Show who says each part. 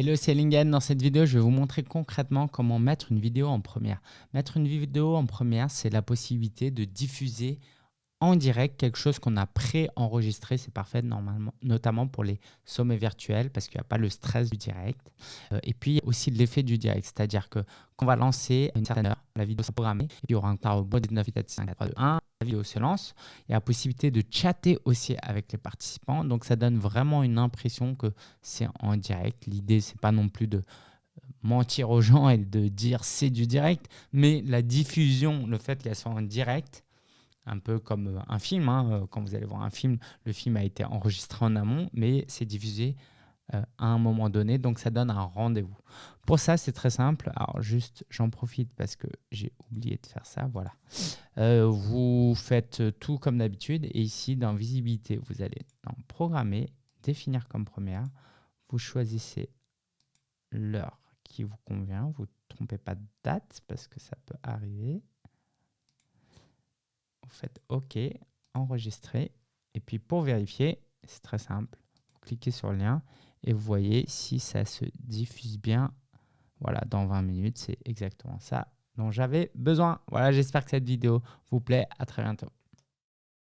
Speaker 1: Hello, c'est Lingen. Dans cette vidéo, je vais vous montrer concrètement comment mettre une vidéo en première. Mettre une vidéo en première, c'est la possibilité de diffuser en direct quelque chose qu'on a pré-enregistré. C'est parfait, normalement, notamment pour les sommets virtuels parce qu'il n'y a pas le stress du direct. Euh, et puis aussi l'effet du direct, c'est-à-dire que qu'on va lancer une certaine heure, la vidéo sera programmée, et puis il y aura un temps au 19 5 4 2 1 la vidéo se lance. Il y a la possibilité de chatter aussi avec les participants. Donc, ça donne vraiment une impression que c'est en direct. L'idée, c'est pas non plus de mentir aux gens et de dire c'est du direct, mais la diffusion, le fait qu'elle soit en direct, un peu comme un film. Hein. Quand vous allez voir un film, le film a été enregistré en amont, mais c'est diffusé euh, à un moment donné, donc ça donne un rendez-vous. Pour ça, c'est très simple. Alors juste, j'en profite parce que j'ai oublié de faire ça. Voilà. Euh, vous faites tout comme d'habitude et ici, dans visibilité, vous allez dans programmer, définir comme première. Vous choisissez l'heure qui vous convient. Vous ne trompez pas de date parce que ça peut arriver. Vous faites OK, enregistrer. Et puis pour vérifier, c'est très simple. Vous cliquez sur le lien et vous voyez si ça se diffuse bien. Voilà, dans 20 minutes, c'est exactement ça dont j'avais besoin. Voilà, j'espère que cette vidéo vous plaît. À très bientôt.